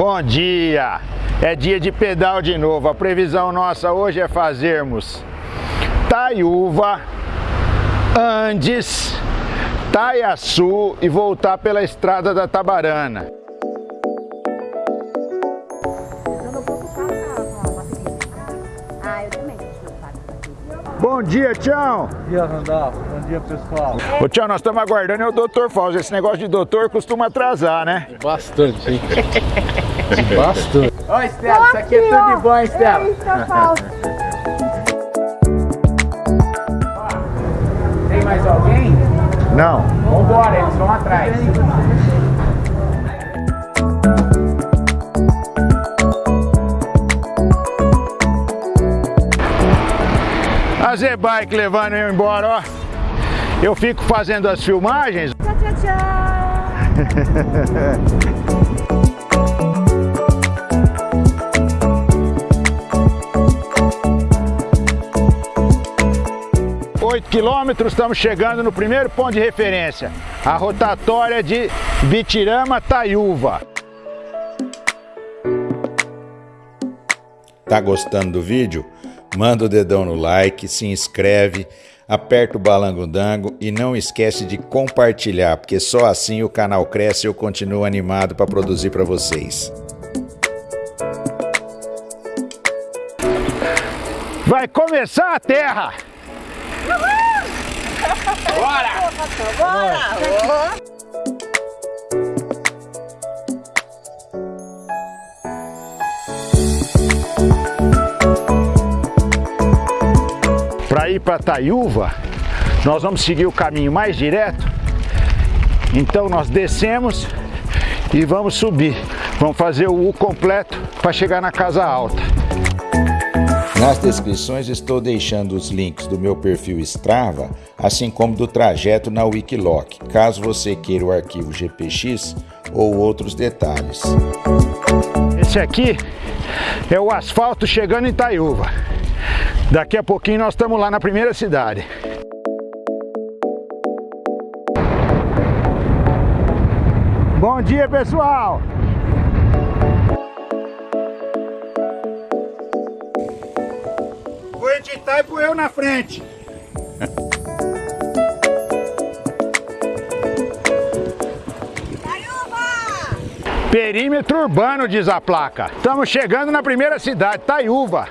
Bom dia! É dia de pedal de novo. A previsão nossa hoje é fazermos Taiúva, Andes, Taiaçu e voltar pela estrada da Tabarana. Bom dia, Tião! Bom dia, Randolfo. Bom dia, pessoal. Ô, Tião, nós estamos aguardando é o Dr. Fausto. Esse negócio de doutor costuma atrasar, né? Bastante, hein? Bastante. Oi, Estela, isso aqui é tudo de bom, hein, Estela? Tem mais alguém? Não. Vambora, eles vão atrás. A Z-Bike levando eu embora, ó. Eu fico fazendo as filmagens. Tchau, tchau, tchau. quilômetros, estamos chegando no primeiro ponto de referência. A rotatória de Bitirama Taiúva. Tá gostando do vídeo? Manda o dedão no like, se inscreve, aperta o balango-dango e não esquece de compartilhar, porque só assim o canal cresce e eu continuo animado para produzir para vocês. Vai começar a terra! Para ir para Taiúva, nós vamos seguir o caminho mais direto. Então nós descemos e vamos subir. Vamos fazer o U completo para chegar na casa alta. Nas descrições estou deixando os links do meu perfil Strava, assim como do trajeto na Wikiloc, caso você queira o arquivo GPX ou outros detalhes. Esse aqui é o asfalto chegando em Taiúva. Daqui a pouquinho nós estamos lá na primeira cidade. Bom dia, pessoal! Vou editar e pôr eu na frente. Perímetro urbano, diz a placa. Estamos chegando na primeira cidade, Taiúva.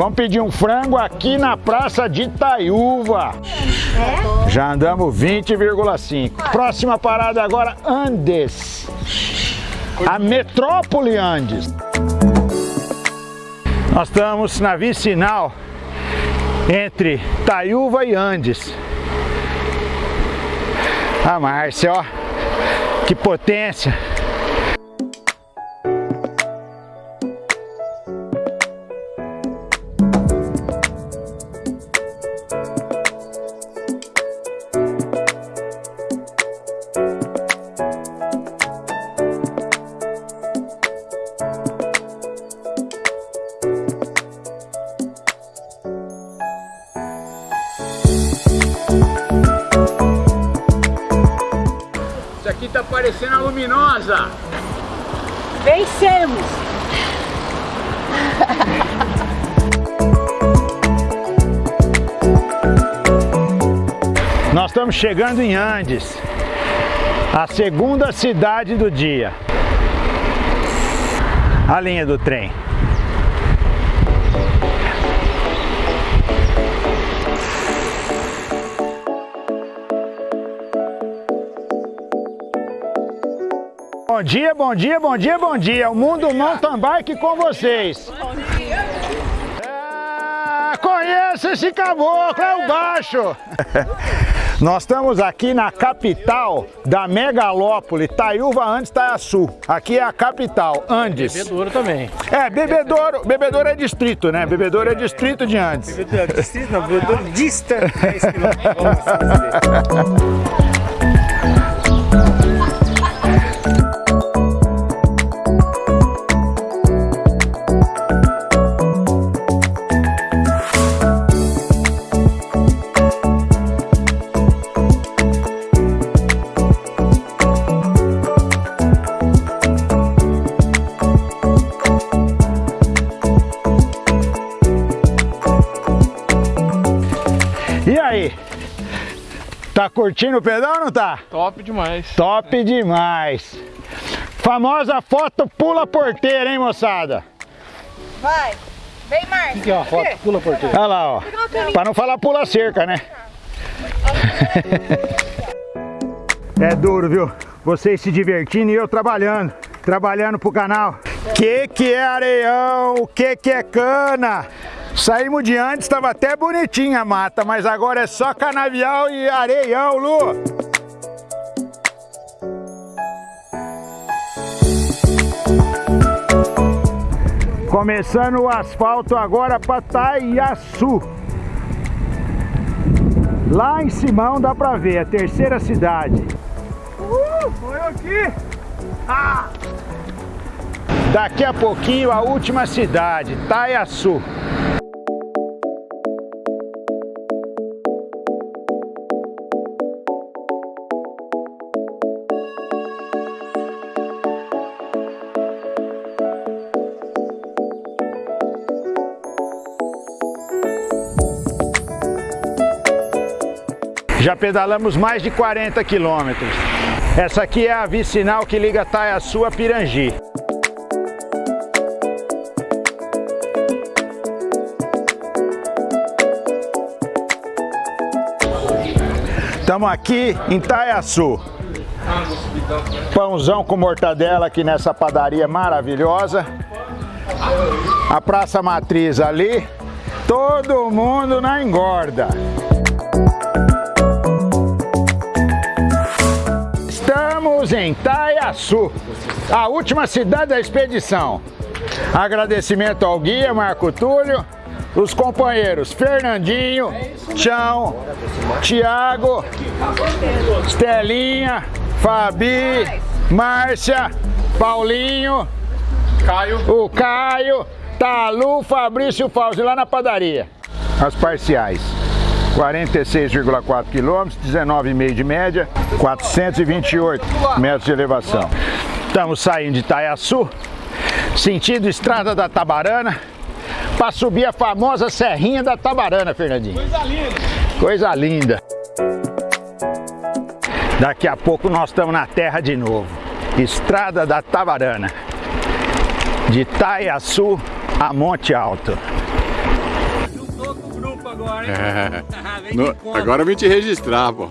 Vamos pedir um frango aqui na praça de Taiúva. Já andamos 20,5. Próxima parada agora, Andes. A metrópole Andes. Nós estamos na vicinal entre Taiúva e Andes. A Márcia, ó. Que potência. Aqui tá parecendo a luminosa. Vencemos! Nós estamos chegando em Andes, a segunda cidade do dia. A linha do trem. Bom dia, bom dia, bom dia, bom dia. O Mundo Mountain Bike com vocês. Ah, conheço esse caboclo, é o baixo. Nós estamos aqui na capital da megalópole, Taiúva Andes Taiaçu. Aqui é a capital, Andes. Bebedouro também. É, Bebedouro, Bebedouro é distrito, né? Bebedouro é distrito de Andes. Distrito não, bebedouro dista Tá curtindo o pedal ou não tá? Top demais. Top demais. Famosa foto pula porteira, hein, moçada? Vai. Vem, Marcos. Aqui, ó, foto, pula porteiro. Olha lá, ó. Pra não falar pula cerca, né? É duro, viu? Vocês se divertindo e eu trabalhando. Trabalhando pro canal. Que que é areião? Que que é cana? Saímos de antes, estava até bonitinha a mata, mas agora é só canavial e areião, Lu. Começando o asfalto agora para Taiaçu. Lá em Simão dá pra ver, a terceira cidade. Uh, foi aqui! Ah! Daqui a pouquinho a última cidade, Taiaçu. Já pedalamos mais de 40 quilômetros. Essa aqui é a vicinal que liga Taiaçu a Pirangi. Estamos aqui em Taiaçu. Pãozão com mortadela aqui nessa padaria maravilhosa. A Praça Matriz ali. Todo mundo na engorda. Estamos em Taiaçu, a última cidade da expedição. Agradecimento ao guia Marco Túlio, os companheiros Fernandinho, Chão, Tiago, Estelinha, Fabi, Márcia, Paulinho, Caio. o Caio, Talu, Fabrício e Fauzi lá na padaria. As parciais. 46,4 quilômetros, 19,5 de média, 428 metros de elevação. Estamos saindo de Itaiaçu, sentido Estrada da Tabarana, para subir a famosa Serrinha da Tabarana, Fernandinho. Coisa linda! Coisa linda! Daqui a pouco nós estamos na terra de novo. Estrada da Tabarana. De Itaiaçu a Monte Alto. No- agora eu vim te registrar, pô.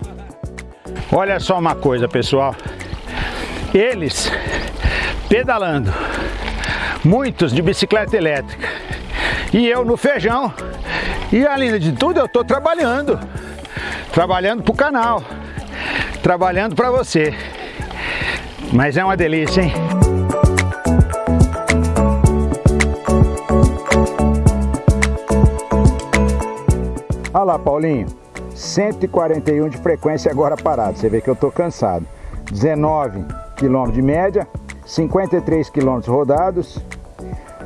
Olha só uma coisa, pessoal. Eles pedalando, muitos de bicicleta elétrica, e eu no feijão. E além de tudo, eu estou trabalhando, trabalhando para o canal, trabalhando para você. Mas é uma delícia, hein? Olha lá, Paulinho. 141 de frequência agora parado. Você vê que eu tô cansado. 19 km de média, 53 km rodados.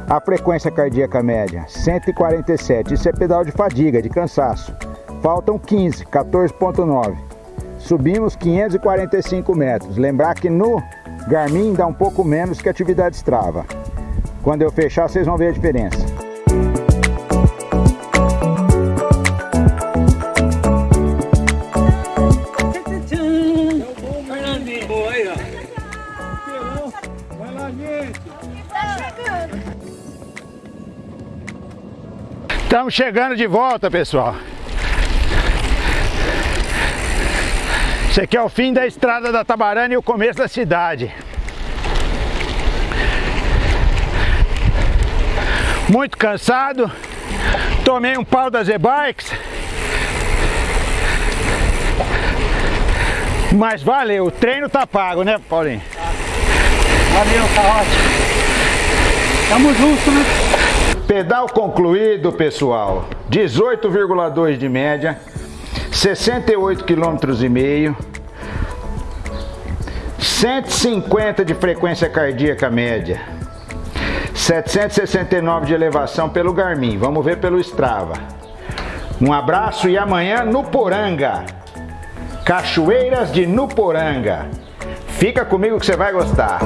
A frequência cardíaca média, 147. Isso é pedal de fadiga, de cansaço. Faltam 15, 14.9. Subimos 545 metros. Lembrar que no Garmin dá um pouco menos que atividade Strava. Quando eu fechar, vocês vão ver a diferença. Estamos chegando de volta, pessoal. Esse aqui é o fim da estrada da Tabarana e o começo da cidade. Muito cansado. Tomei um pau das e-bikes. Mas valeu, o treino tá pago, né, Paulinho? Valeu, tá ótimo. Tamo junto, né? Pedal concluído, pessoal. 18,2 de média, 68 km e meio, 150 de frequência cardíaca média, 769 de elevação pelo Garmin. Vamos ver pelo Strava. Um abraço e amanhã no Poranga. Cachoeiras de Nuporanga. Fica comigo que você vai gostar.